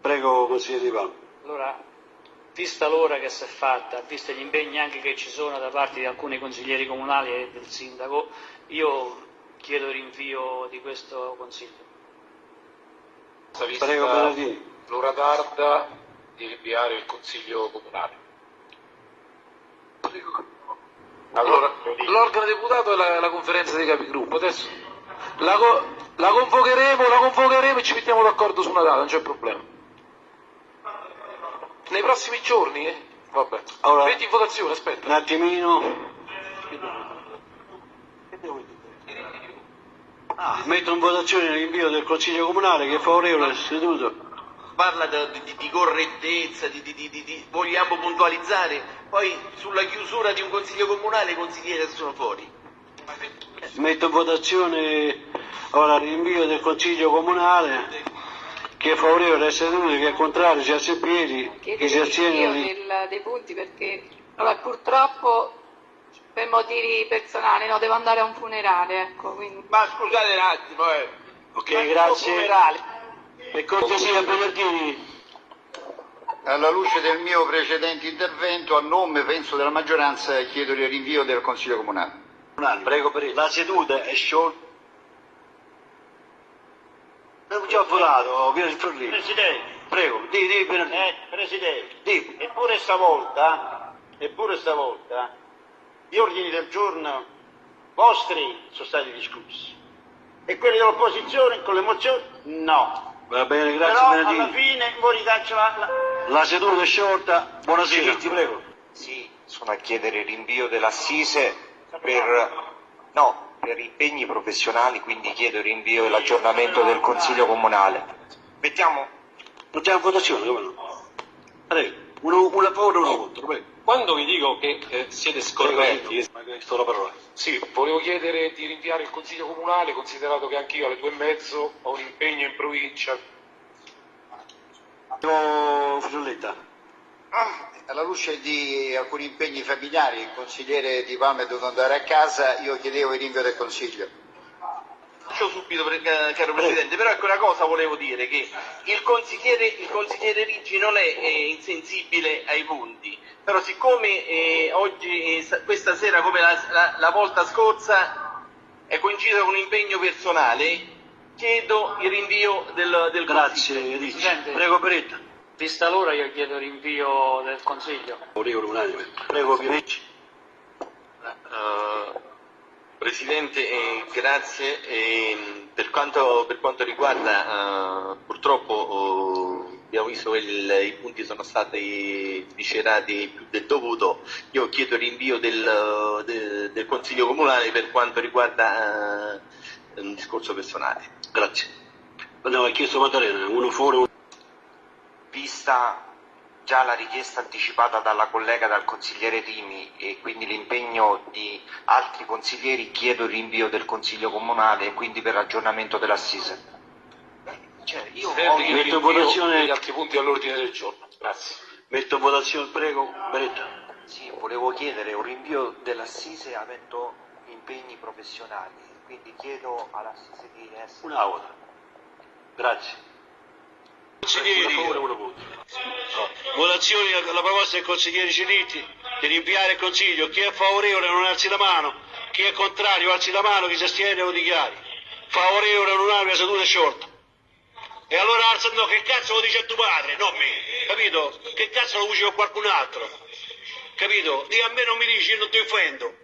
Prego, consigliere Di Palma. Allora, vista l'ora che si è fatta, visti gli impegni anche che ci sono da parte di alcuni consiglieri comunali e del sindaco, io chiedo il rinvio di questo consiglio. Vista Prego, Paladini. l'ora tarda di rinviare il consiglio comunale. Allora, l'organo deputato è la, la conferenza dei capigruppo, adesso la, la convocheremo, la convocheremo e ci mettiamo d'accordo su una data, non c'è problema. Nei prossimi giorni, eh? Vabbè. Allora- Metti in votazione, aspetta. Un attimino. Ah, metto in votazione l'invio del Consiglio Comunale che è favorevole, seduto. parla di, di- di correttezza, di, di- di- di- vogliamo puntualizzare, poi sulla chiusura di un consiglio comunale i consiglieri sono fuori. Metto in votazione ora l'invio del Consiglio Comunale che è favorevole essere seduto, che è contrario, si piedi, chi si Chiedo astiene dei punti perché allora, purtroppo per motivi personali no, devo andare a un funerale, ecco, quindi Ma scusate un attimo, eh. Ok, grazie. Per cortesia, Bernardini. Alla luce del mio precedente intervento, a nome penso della maggioranza, chiedo il rinvio del Consiglio Comunale. Prego, per La seduta è sciolta. Abbiamo già votato, via il Forlì. Presidente, Prego, di, di, eh, Presidente, Di. eppure stavolta, eppure stavolta, gli ordini del giorno vostri sono stati discussi e quelli dell'opposizione con le mozioni no. Va bene, grazie Però alla fine voi la, la... La seduta è sciolta. Buonasera. Sì, prego. Sì, sono a chiedere il rinvio dell'assise per, no, per impegni professionali, quindi chiedo il rinvio e l'aggiornamento del Consiglio Comunale. Mettiamo, Mettiamo in votazione, come no? Prego. Uno, una favore e uno contro, prego. Quando vi dico che eh, siete scorretti, sì, volevo chiedere di rinviare il consiglio comunale, considerato che anch'io alle due e mezzo ho un impegno in provincia. Fucelletta. Alla luce di alcuni impegni familiari, il consigliere Di Palma è dovuto andare a casa, io chiedevo il rinvio del Consiglio. Faccio subito, caro Presidente, però ecco una cosa volevo dire, che il consigliere, il consigliere Ricci non è eh, insensibile ai punti, però siccome eh, oggi, eh, questa sera come la, la- la volta scorsa è coinciso con un impegno personale, chiedo il rinvio del, del Grazie. Presidente. Prego, Peretta. Vista l'ora io chiedo rinvio del consiglio. Unanime. Prego, Ricci. Eh, Presidente, eh, grazie. Eh, per, quanto, per quanto riguarda, eh, purtroppo eh, abbiamo visto che il- i punti sono stati viscerati più del dovuto, io chiedo il rinvio del, de- del Consiglio Comunale per quanto riguarda eh, un discorso personale. Grazie. Andiamo, ha chiesto Maddalena, uno fuori, uno... vista già la richiesta anticipata dalla collega dal consigliere Rimi e quindi l'impegno di altri consiglieri, chiedo il rinvio del Consiglio Comunale e quindi per aggiornamento dell'assise. Cioè, io il metto in votazione- degli altri punti all'ordine del giorno. Grazie. Metto in votazione, prego, Beretta. Sì, volevo chiedere un rinvio dell'assise avendo impegni professionali, quindi chiedo all'assise di essere... Una volta. Grazie. Consiglieri, votazione alla proposta del consigliere Celitti di rinviare il consiglio. Chi è favorevole non alzi la mano, chi è contrario alzi la mano, chi si astiene lo dichiari. Favorevole non la seduta è sciolta. E allora alza no, che cazzo lo dice a tuo padre, non me, capito? Che cazzo lo dice a qualcun altro? Capito? Di a me non mi dici, io non ti offendo.